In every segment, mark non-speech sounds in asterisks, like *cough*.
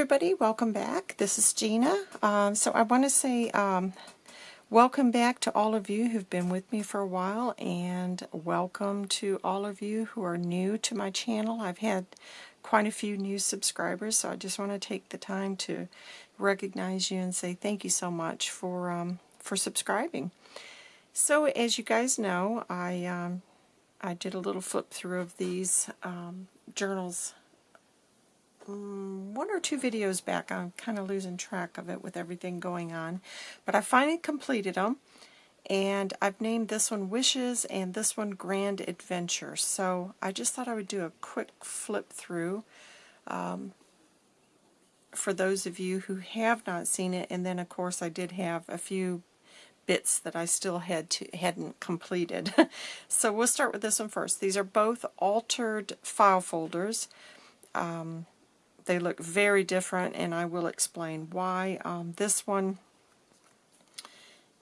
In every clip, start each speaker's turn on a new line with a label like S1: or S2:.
S1: everybody, welcome back. This is Gina. Um, so I want to say um, welcome back to all of you who've been with me for a while and welcome to all of you who are new to my channel. I've had quite a few new subscribers so I just want to take the time to recognize you and say thank you so much for, um, for subscribing. So as you guys know, I, um, I did a little flip through of these um, journals um, one or two videos back. I'm kind of losing track of it with everything going on. But I finally completed them. And I've named this one Wishes and this one Grand Adventure. So I just thought I would do a quick flip through um, for those of you who have not seen it. And then of course I did have a few bits that I still had to hadn't completed. *laughs* so we'll start with this one first. These are both altered file folders. Um, they look very different, and I will explain why. Um, this one,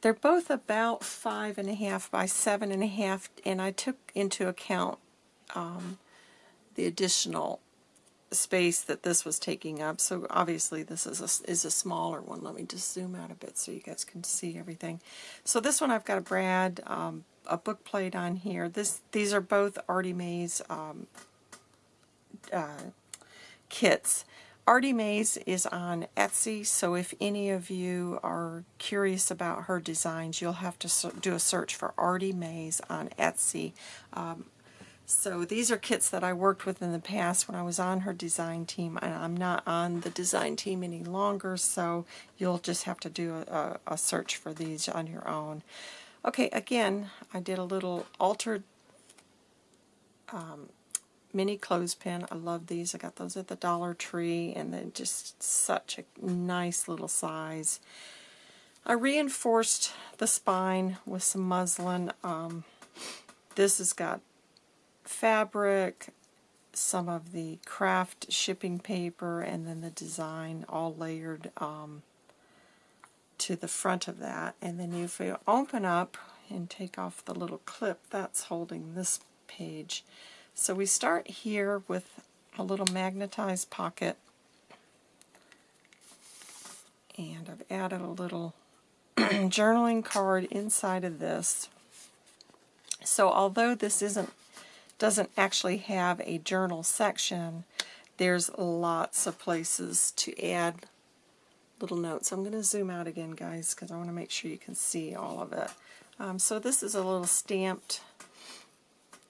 S1: they're both about five and a half by seven and a half, and I took into account um, the additional space that this was taking up. So obviously this is a, is a smaller one. Let me just zoom out a bit so you guys can see everything. So this one I've got a Brad, um, a book plate on here. This These are both Artie Mays um, uh, kits. Artie Mays is on Etsy, so if any of you are curious about her designs, you'll have to do a search for Artie Mays on Etsy. Um, so these are kits that I worked with in the past when I was on her design team, and I'm not on the design team any longer, so you'll just have to do a, a search for these on your own. Okay, again, I did a little altered um, mini clothespin. I love these. I got those at the Dollar Tree, and they're just such a nice little size. I reinforced the spine with some muslin. Um, this has got fabric, some of the craft shipping paper, and then the design all layered um, to the front of that. And then if you open up and take off the little clip, that's holding this page. So we start here with a little magnetized pocket and I've added a little *clears throat* journaling card inside of this. So although this isn't doesn't actually have a journal section, there's lots of places to add little notes. I'm going to zoom out again, guys, because I want to make sure you can see all of it. Um, so this is a little stamped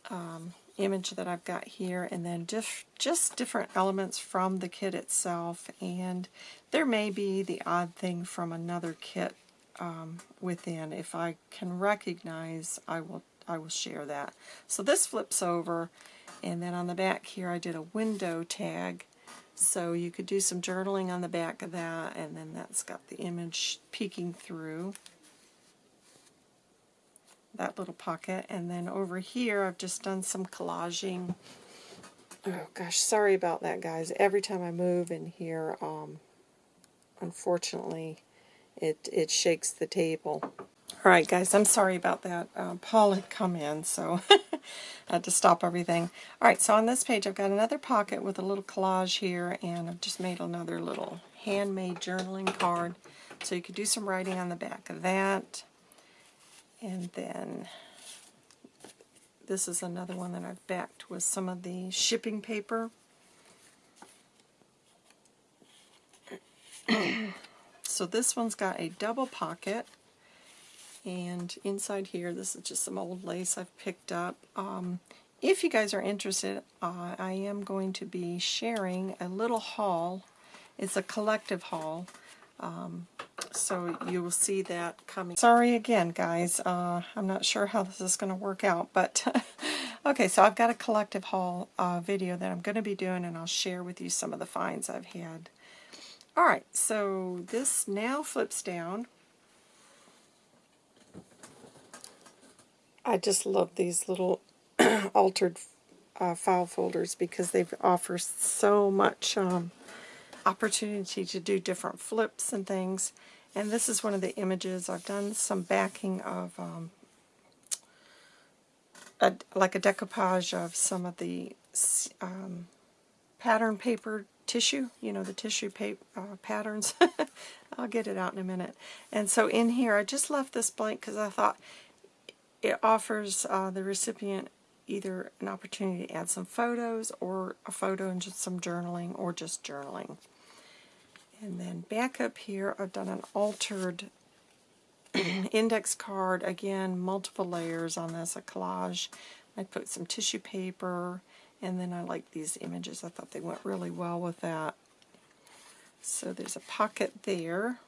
S1: um, image that I've got here and then just, just different elements from the kit itself and there may be the odd thing from another kit um, within. If I can recognize, I will, I will share that. So this flips over and then on the back here I did a window tag so you could do some journaling on the back of that and then that's got the image peeking through that little pocket. And then over here, I've just done some collaging. Oh gosh, sorry about that, guys. Every time I move in here, um, unfortunately, it, it shakes the table. All right, guys, I'm sorry about that. Uh, Paul had come in, so I *laughs* had to stop everything. All right, so on this page, I've got another pocket with a little collage here, and I've just made another little handmade journaling card. So you could do some writing on the back of that. And then this is another one that I've backed with some of the shipping paper. *clears throat* so this one's got a double pocket and inside here this is just some old lace I've picked up. Um, if you guys are interested, uh, I am going to be sharing a little haul. It's a collective haul. Um, so you will see that coming. Sorry again, guys. Uh, I'm not sure how this is going to work out, but *laughs* okay, so I've got a collective haul uh, video that I'm going to be doing, and I'll share with you some of the finds I've had. Alright, so this now flips down. I just love these little *clears throat* altered uh, file folders because they offer so much um, opportunity to do different flips and things. And this is one of the images. I've done some backing of um, a, like a decoupage of some of the um, pattern paper tissue, you know, the tissue paper, uh, patterns. *laughs* I'll get it out in a minute. And so in here, I just left this blank because I thought it offers uh, the recipient either an opportunity to add some photos or a photo and just some journaling or just journaling. And then back up here, I've done an altered *clears throat* index card. Again, multiple layers on this, a collage. I put some tissue paper, and then I like these images. I thought they went really well with that. So there's a pocket there.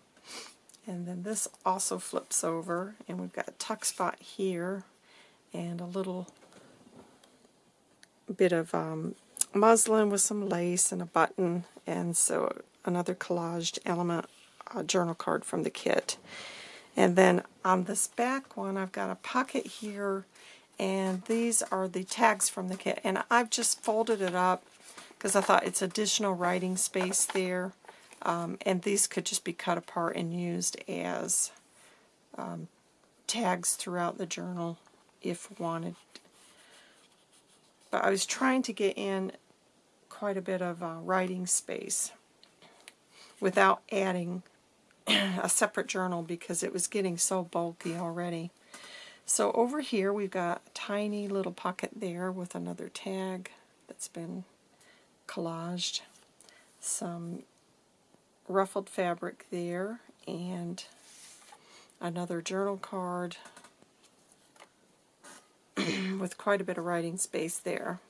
S1: And then this also flips over, and we've got a tuck spot here, and a little bit of um, muslin with some lace and a button, and so another collaged element uh, journal card from the kit. And then on this back one, I've got a pocket here, and these are the tags from the kit. And I've just folded it up because I thought it's additional writing space there. Um, and these could just be cut apart and used as um, tags throughout the journal if wanted. But I was trying to get in quite a bit of uh, writing space without adding a separate journal because it was getting so bulky already. So over here we've got a tiny little pocket there with another tag that's been collaged. Some ruffled fabric there and another journal card *clears throat* with quite a bit of writing space there.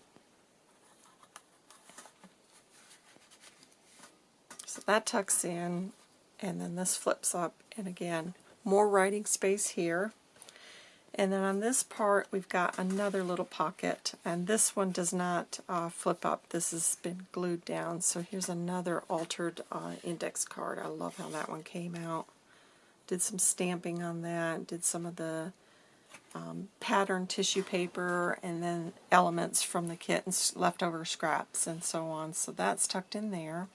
S1: So that tucks in, and then this flips up, and again, more writing space here. And then on this part, we've got another little pocket, and this one does not uh, flip up. This has been glued down, so here's another altered uh, index card. I love how that one came out. Did some stamping on that, did some of the um, pattern tissue paper, and then elements from the kit and leftover scraps and so on. So that's tucked in there.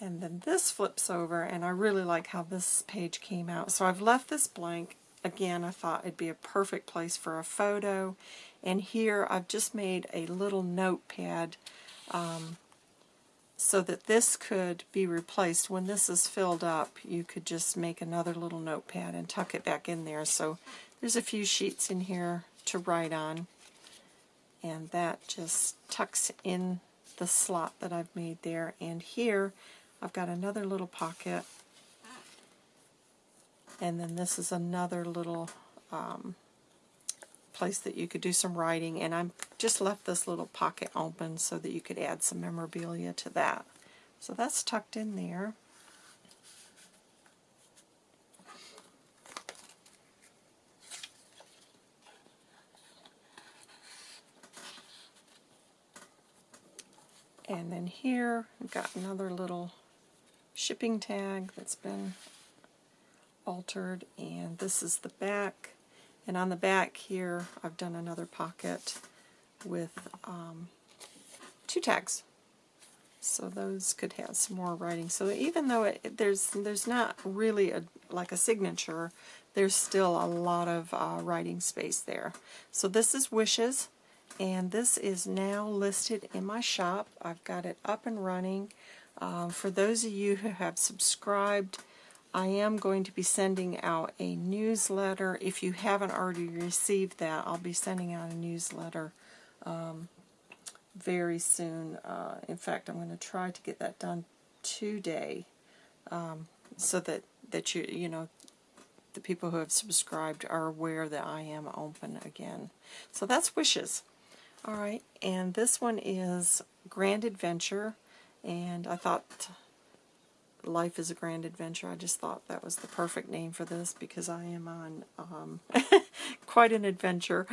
S1: And then this flips over, and I really like how this page came out. So I've left this blank. Again, I thought it'd be a perfect place for a photo. And here I've just made a little notepad um, so that this could be replaced. When this is filled up, you could just make another little notepad and tuck it back in there. So there's a few sheets in here to write on. And that just tucks in the slot that I've made there. And here I've got another little pocket. And then this is another little um, place that you could do some writing. And I'm just left this little pocket open so that you could add some memorabilia to that. So that's tucked in there. And then here, I've got another little shipping tag that's been altered, and this is the back. And on the back here, I've done another pocket with um, two tags. So those could have some more writing. So even though it, there's there's not really a like a signature, there's still a lot of uh, writing space there. So this is Wishes and this is now listed in my shop. I've got it up and running. Uh, for those of you who have subscribed, I am going to be sending out a newsletter. If you haven't already received that, I'll be sending out a newsletter um, very soon. Uh, in fact, I'm going to try to get that done today um, so that, that you, you know, the people who have subscribed are aware that I am open again. So that's Wishes. Alright, and this one is Grand Adventure, and I thought Life is a Grand Adventure. I just thought that was the perfect name for this because I am on um, *laughs* quite an adventure.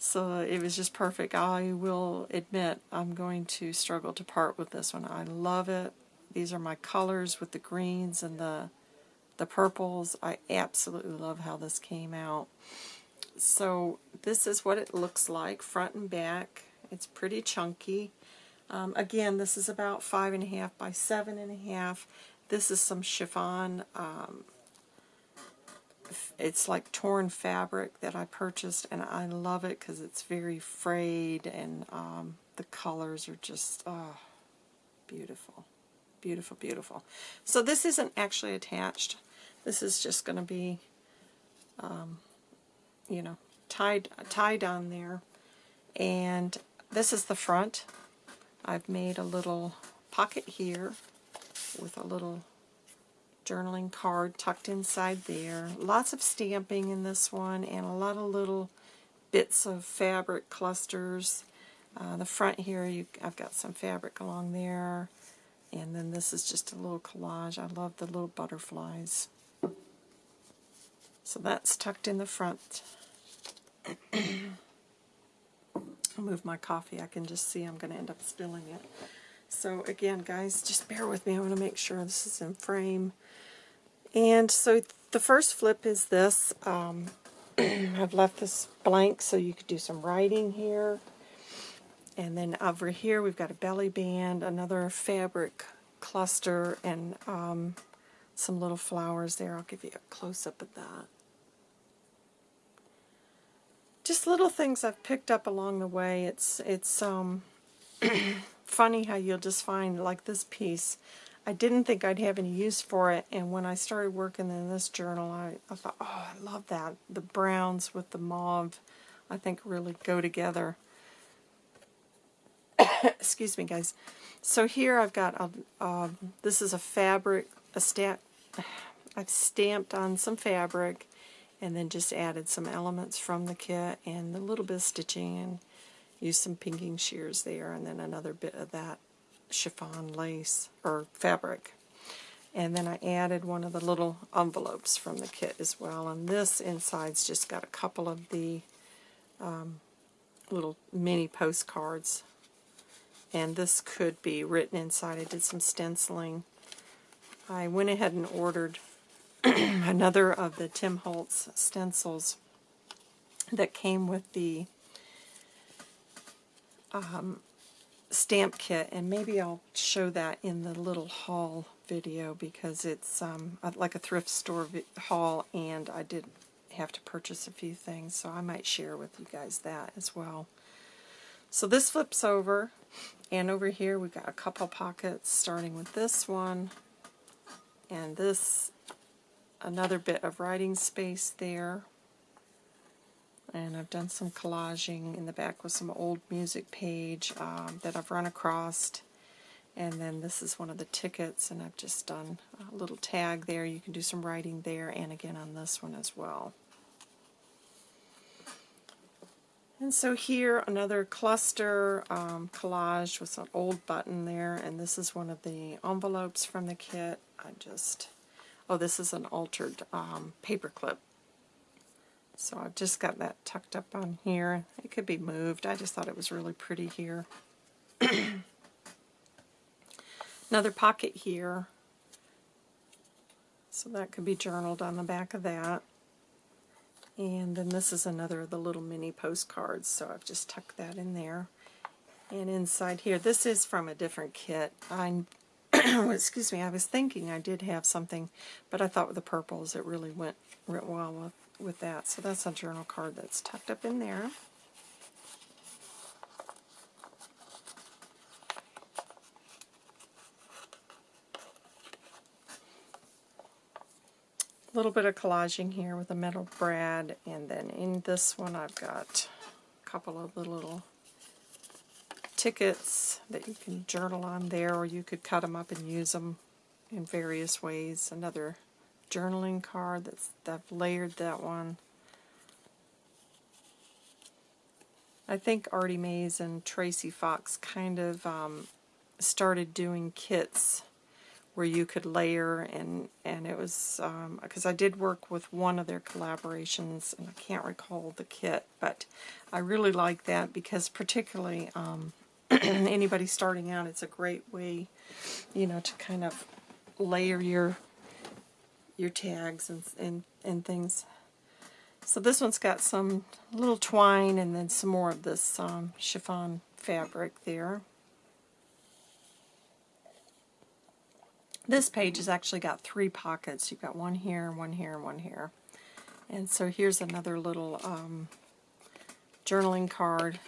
S1: So it was just perfect. I will admit I'm going to struggle to part with this one. I love it. These are my colors with the greens and the the purples. I absolutely love how this came out so this is what it looks like front and back. It's pretty chunky. Um, again, this is about five and a half by seven and a half. This is some chiffon. Um, it's like torn fabric that I purchased, and I love it because it's very frayed, and um, the colors are just, oh, beautiful. Beautiful, beautiful. So this isn't actually attached. This is just going to be, um, you know, tied, tied on there. And this is the front. I've made a little pocket here with a little journaling card tucked inside there. Lots of stamping in this one and a lot of little bits of fabric clusters. Uh, the front here, you, I've got some fabric along there. And then this is just a little collage. I love the little butterflies. So that's tucked in the front. I'll move my coffee. I can just see I'm going to end up spilling it. So again, guys, just bear with me. I want to make sure this is in frame. And so the first flip is this. Um, *clears throat* I've left this blank so you could do some writing here. And then over here we've got a belly band, another fabric cluster, and um, some little flowers there. I'll give you a close-up of that. Just little things I've picked up along the way. It's it's um, *clears throat* funny how you'll just find like this piece. I didn't think I'd have any use for it, and when I started working in this journal, I, I thought, oh, I love that. The browns with the mauve, I think really go together. *coughs* excuse me guys. So here I've got, a, this is a fabric, a stamp, *sighs* I've stamped on some fabric and then just added some elements from the kit and a little bit of stitching and used some pinking shears there and then another bit of that chiffon lace or fabric. And then I added one of the little envelopes from the kit as well. And this inside's just got a couple of the um, little mini postcards and this could be written inside. I did some stenciling. I went ahead and ordered *clears throat* another of the Tim Holtz stencils that came with the um, stamp kit, and maybe I'll show that in the little haul video because it's um, like a thrift store haul, and I did have to purchase a few things, so I might share with you guys that as well. So this flips over, and over here we've got a couple pockets, starting with this one, and this, another bit of writing space there. And I've done some collaging in the back with some old music page um, that I've run across. And then this is one of the tickets, and I've just done a little tag there. You can do some writing there, and again on this one as well. And so here, another cluster um, collage with an old button there, and this is one of the envelopes from the kit. I just, oh, this is an altered um, paper clip. So I've just got that tucked up on here. It could be moved. I just thought it was really pretty here. *clears throat* Another pocket here. So that could be journaled on the back of that. And then this is another of the little mini postcards, so I've just tucked that in there. And inside here, this is from a different kit. I, *clears throat* excuse me, I was thinking I did have something, but I thought with the purples it really went, went well with, with that. So that's a journal card that's tucked up in there. A little bit of collaging here with a metal brad, and then in this one I've got a couple of the little tickets that you can journal on there, or you could cut them up and use them in various ways. Another journaling card that's I've layered that one. I think Artie Mays and Tracy Fox kind of um, started doing kits where you could layer and and it was because um, I did work with one of their collaborations and I can't recall the kit but I really like that because particularly um, *clears throat* anybody starting out it's a great way you know to kind of layer your your tags and, and, and things so this one's got some little twine and then some more of this um, chiffon fabric there This page has actually got three pockets. You've got one here, one here, and one here. And so here's another little um, journaling card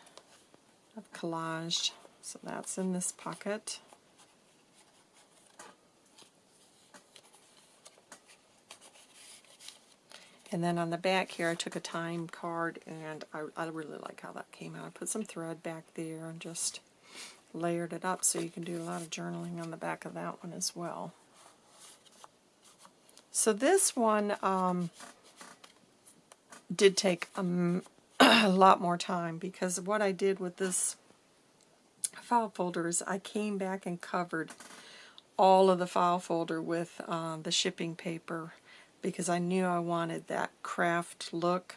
S1: I've collaged. So that's in this pocket. And then on the back here, I took a time card, and I, I really like how that came out. I put some thread back there and just layered it up so you can do a lot of journaling on the back of that one as well. So this one um, did take a, *clears throat* a lot more time because what I did with this file folder is I came back and covered all of the file folder with uh, the shipping paper because I knew I wanted that craft look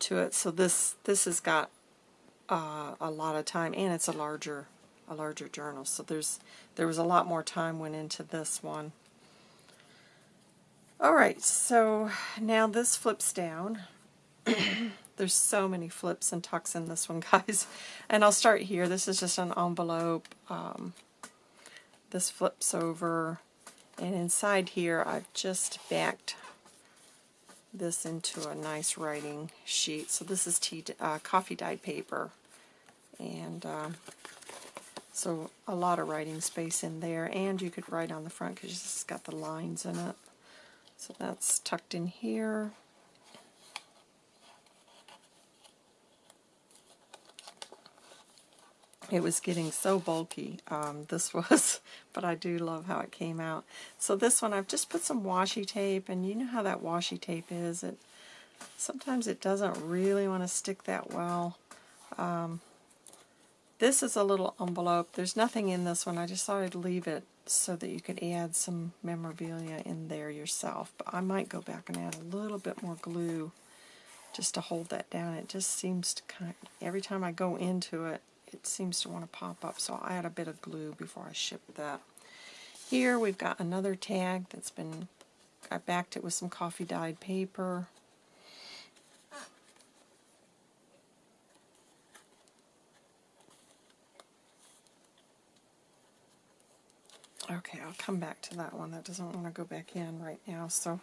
S1: to it. So this this has got uh, a lot of time, and it's a larger a larger journal. So there's there was a lot more time went into this one. All right, so now this flips down. *clears throat* there's so many flips and tucks in this one, *laughs* guys. And I'll start here. This is just an envelope. Um, this flips over. And inside here, I've just backed this into a nice writing sheet. So this is tea, uh, coffee dyed paper. And um, so a lot of writing space in there. And you could write on the front because it's got the lines in it. So that's tucked in here. It was getting so bulky um, this *laughs* was but I do love how it came out. So this one I've just put some washi tape and you know how that washi tape is. It sometimes it doesn't really want to stick that well. Um, this is a little envelope. There's nothing in this one. I just thought I'd leave it so that you could add some memorabilia in there yourself but I might go back and add a little bit more glue just to hold that down. It just seems to kind of, every time I go into it it seems to want to pop up, so I'll add a bit of glue before I ship that. Here we've got another tag that's been, I backed it with some coffee dyed paper. Okay, I'll come back to that one. That doesn't want to go back in right now. So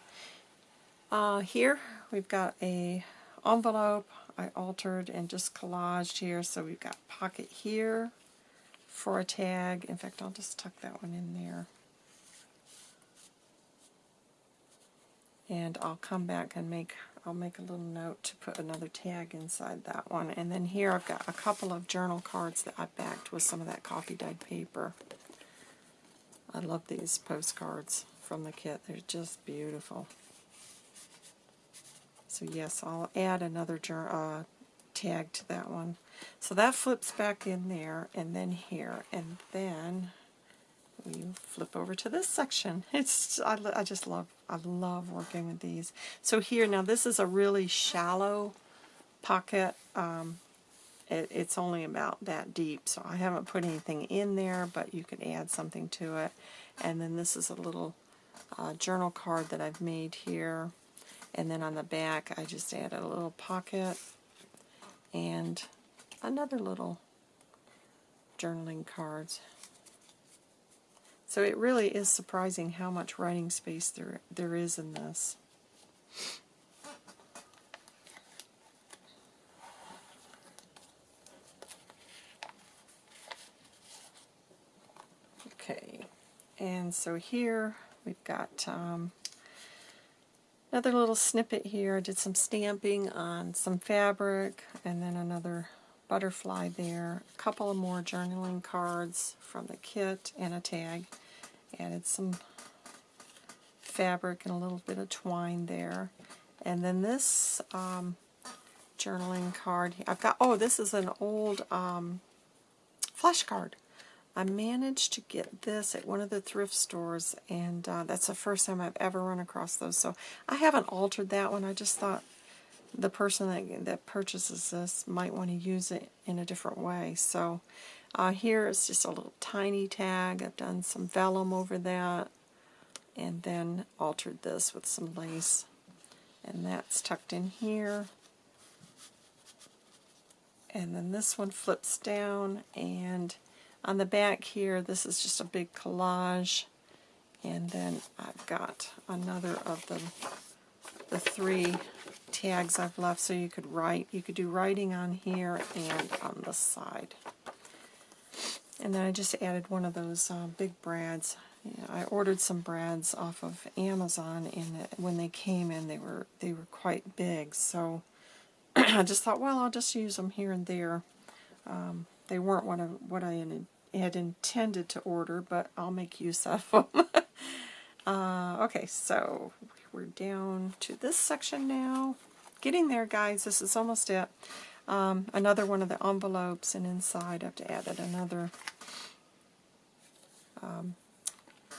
S1: uh, here we've got a envelope I altered and just collaged here. So we've got pocket here for a tag. In fact, I'll just tuck that one in there. And I'll come back and make, I'll make a little note to put another tag inside that one. And then here I've got a couple of journal cards that I backed with some of that coffee dyed paper. I love these postcards from the kit. They're just beautiful. So yes, I'll add another uh, tag to that one. So that flips back in there and then here. And then we flip over to this section. *laughs* It's I, I just love I love working with these. So here now this is a really shallow pocket. Um, it, it's only about that deep, so I haven't put anything in there, but you could add something to it. And then this is a little uh, journal card that I've made here. And then on the back, I just added a little pocket and another little journaling cards. So it really is surprising how much writing space there there is in this. Okay, and so here we've got um, Another little snippet here, I did some stamping on some fabric and then another butterfly there. A couple of more journaling cards from the kit and a tag. Added some fabric and a little bit of twine there. And then this um, journaling card, I've got, oh, this is an old um, card. I managed to get this at one of the thrift stores, and uh, that's the first time I've ever run across those. So I haven't altered that one. I just thought the person that, that purchases this might want to use it in a different way. So uh, here is just a little tiny tag. I've done some vellum over that, and then altered this with some lace. And that's tucked in here. And then this one flips down, and on the back here, this is just a big collage. And then I've got another of the, the three tags I've left so you could write. You could do writing on here and on the side. And then I just added one of those uh, big brads. I ordered some brads off of Amazon, and when they came in, they were they were quite big. So *clears throat* I just thought, well, I'll just use them here and there. Um, they weren't what I, what I had intended to order, but I'll make use of them. *laughs* uh, okay, so we're down to this section now. Getting there, guys. This is almost it. Um, another one of the envelopes, and inside I've added another um,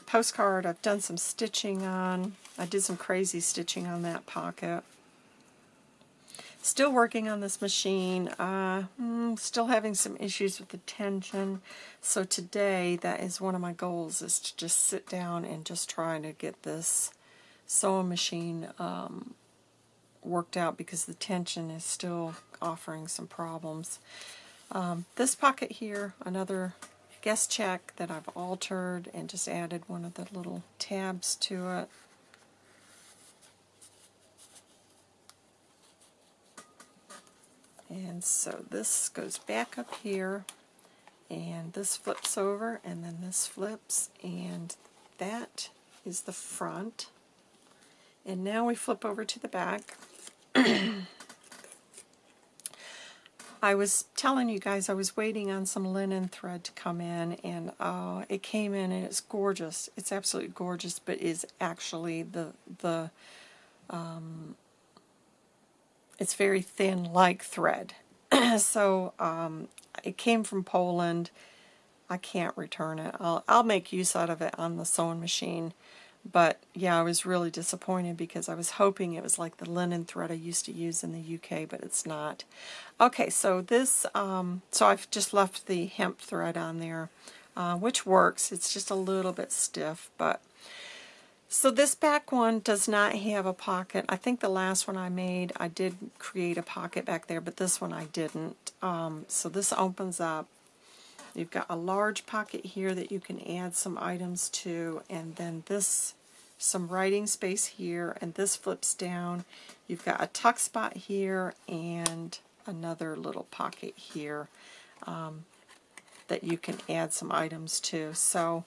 S1: postcard I've done some stitching on. I did some crazy stitching on that pocket. Still working on this machine. Uh, mm, still having some issues with the tension. So today, that is one of my goals, is to just sit down and just try to get this sewing machine um, worked out because the tension is still offering some problems. Um, this pocket here, another guest check that I've altered and just added one of the little tabs to it. And so this goes back up here, and this flips over, and then this flips, and that is the front. And now we flip over to the back. *clears throat* I was telling you guys I was waiting on some linen thread to come in, and uh, it came in, and it's gorgeous. It's absolutely gorgeous, but is actually the the um, it's very thin like thread. *clears throat* so um, it came from Poland. I can't return it. I'll, I'll make use out of it on the sewing machine. But yeah, I was really disappointed because I was hoping it was like the linen thread I used to use in the UK, but it's not. Okay, so this, um, so I've just left the hemp thread on there, uh, which works. It's just a little bit stiff, but so this back one does not have a pocket. I think the last one I made, I did create a pocket back there, but this one I didn't. Um, so this opens up. You've got a large pocket here that you can add some items to, and then this, some writing space here, and this flips down. You've got a tuck spot here, and another little pocket here um, that you can add some items to. So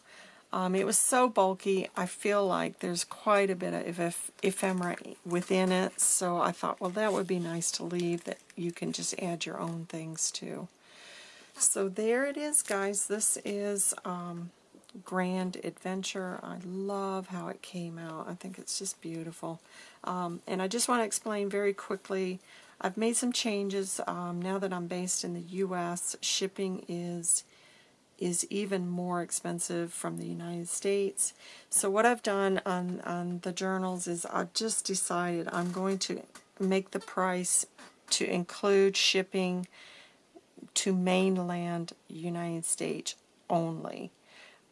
S1: um, it was so bulky, I feel like there's quite a bit of eph ephemera within it, so I thought, well, that would be nice to leave, that you can just add your own things to. So there it is, guys. This is um, Grand Adventure. I love how it came out. I think it's just beautiful. Um, and I just want to explain very quickly, I've made some changes. Um, now that I'm based in the U.S., shipping is is even more expensive from the United States. So what I've done on, on the journals is I've just decided I'm going to make the price to include shipping to mainland United States only.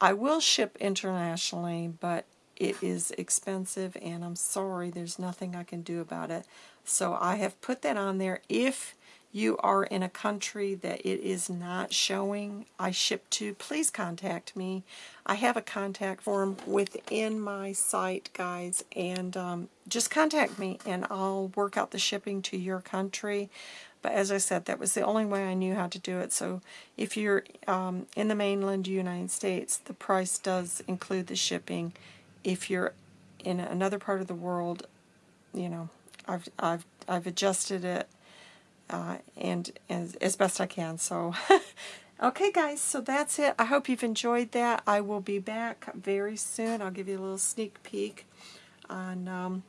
S1: I will ship internationally, but it is expensive and I'm sorry there's nothing I can do about it. So I have put that on there. If you are in a country that it is not showing I ship to, please contact me. I have a contact form within my site, guys, and um, just contact me and I'll work out the shipping to your country. But as I said, that was the only way I knew how to do it. So if you're um, in the mainland United States, the price does include the shipping. If you're in another part of the world, you know, I've, I've, I've adjusted it uh, and as, as best I can. So, *laughs* okay, guys, so that's it. I hope you've enjoyed that. I will be back very soon. I'll give you a little sneak peek on um,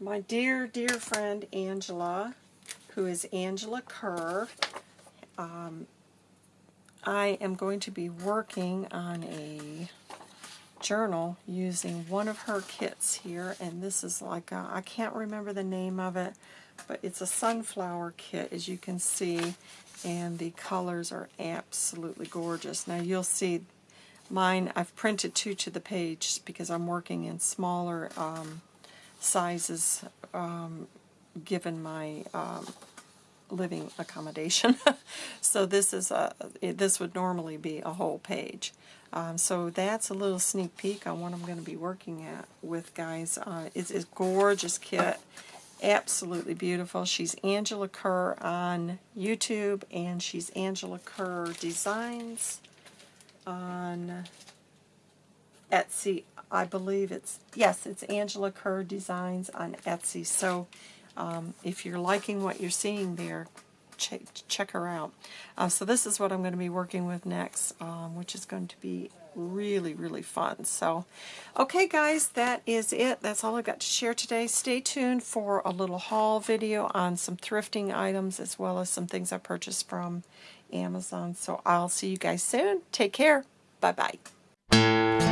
S1: my dear, dear friend Angela, who is Angela Kerr. Um, I am going to be working on a journal using one of her kits here and this is like I can't remember the name of it but it's a sunflower kit as you can see and the colors are absolutely gorgeous. Now you'll see mine I've printed two to the page because I'm working in smaller um, sizes um, given my um, living accommodation *laughs* so this is a this would normally be a whole page um, so that's a little sneak peek on what I'm going to be working at with, guys. Uh, it's a gorgeous kit, absolutely beautiful. She's Angela Kerr on YouTube, and she's Angela Kerr Designs on Etsy. I believe it's, yes, it's Angela Kerr Designs on Etsy. So um, if you're liking what you're seeing there, check, check her out. Uh, so this is what I'm going to be working with next, um, which is going to be really, really fun. So, okay guys, that is it. That's all I've got to share today. Stay tuned for a little haul video on some thrifting items as well as some things I purchased from Amazon. So I'll see you guys soon. Take care. Bye-bye.